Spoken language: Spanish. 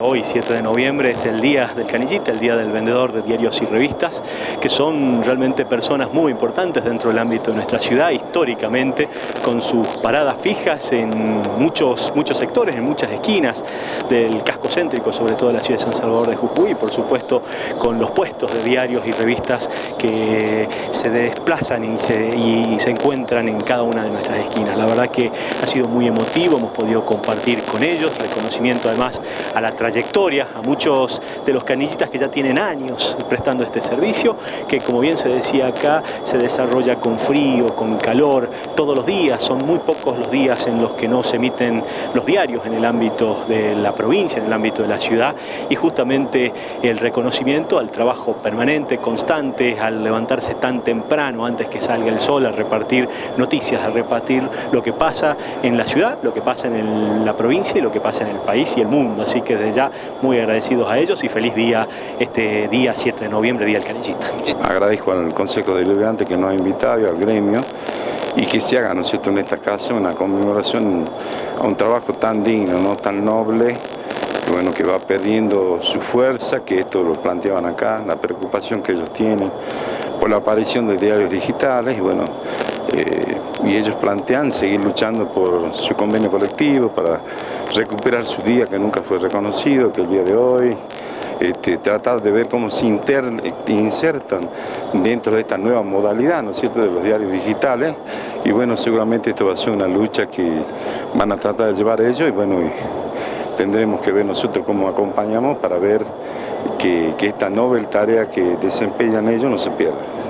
Hoy, 7 de noviembre, es el día del canillita, el día del vendedor de diarios y revistas, que son realmente personas muy importantes dentro del ámbito de nuestra ciudad, históricamente, con sus paradas fijas en muchos, muchos sectores, en muchas esquinas del casco céntrico, sobre todo de la ciudad de San Salvador de Jujuy, y por supuesto con los puestos de diarios y revistas que se desplazan y se, encuentran en cada una de nuestras esquinas. La verdad que ha sido muy emotivo, hemos podido compartir con ellos, reconocimiento además a la trayectoria, a muchos de los canillitas que ya tienen años prestando este servicio, que como bien se decía acá, se desarrolla con frío, con calor, todos los días, son muy pocos los días en los que no se emiten los diarios en el ámbito de la provincia, en el ámbito de la ciudad, y justamente el reconocimiento al trabajo permanente, constante, al levantarse tan temprano antes que salga el sol, a repartir noticias, a repartir lo que pasa en la ciudad, lo que pasa en la provincia y lo que pasa en el país y el mundo, así que desde muy agradecidos a ellos y feliz día este día 7 de noviembre, Día del Canillita. Agradezco al Consejo Deliberante que nos ha invitado y al gremio y que se haga ¿no cierto? en esta casa una conmemoración a un trabajo tan digno, ¿no? tan noble, que, bueno, que va perdiendo su fuerza, que esto lo planteaban acá, la preocupación que ellos tienen por la aparición de diarios digitales y bueno, eh, y ellos plantean seguir luchando por su convenio colectivo para recuperar su día que nunca fue reconocido, que el día de hoy, este, tratar de ver cómo se insertan dentro de esta nueva modalidad, ¿no es cierto?, de los diarios digitales y bueno, seguramente esto va a ser una lucha que van a tratar de llevar ellos y bueno, tendremos que ver nosotros cómo acompañamos para ver que, esta novel tarea que desempeñan ellos no se pierda.